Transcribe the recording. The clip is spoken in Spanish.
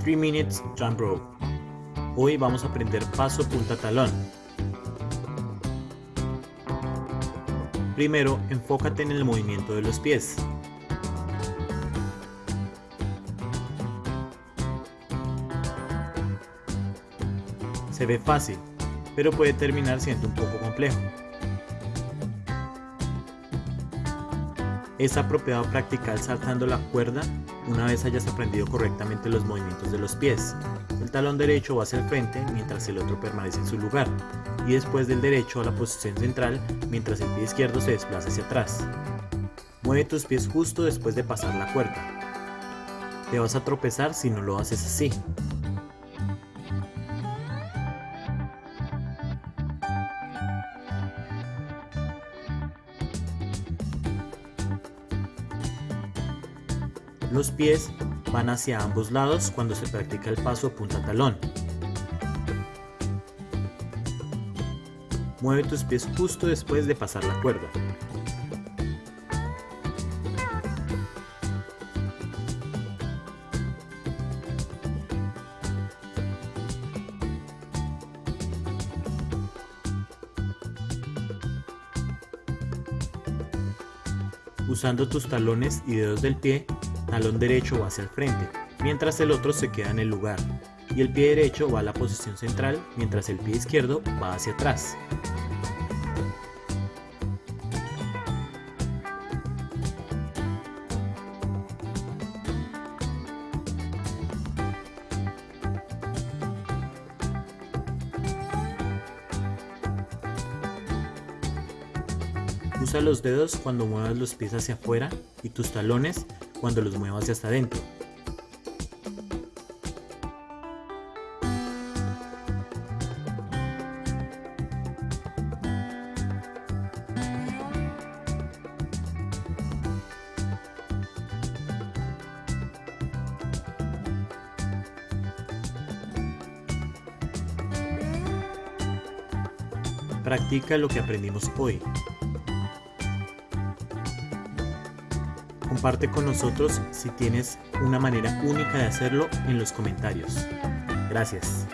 3 Minutes Jump Rope. Hoy vamos a aprender paso punta talón. Primero, enfócate en el movimiento de los pies. Se ve fácil, pero puede terminar siendo un poco complejo. Es apropiado practicar saltando la cuerda una vez hayas aprendido correctamente los movimientos de los pies. El talón derecho va hacia el frente mientras el otro permanece en su lugar y después del derecho a la posición central mientras el pie izquierdo se desplaza hacia atrás. Mueve tus pies justo después de pasar la cuerda. Te vas a tropezar si no lo haces así. Los pies van hacia ambos lados cuando se practica el paso punta talón. Mueve tus pies justo después de pasar la cuerda. Usando tus talones y dedos del pie, talón derecho va hacia el frente, mientras el otro se queda en el lugar, y el pie derecho va a la posición central, mientras el pie izquierdo va hacia atrás. Usa los dedos cuando muevas los pies hacia afuera y tus talones cuando los muevas hacia adentro. Practica lo que aprendimos hoy. Comparte con nosotros si tienes una manera única de hacerlo en los comentarios. Gracias.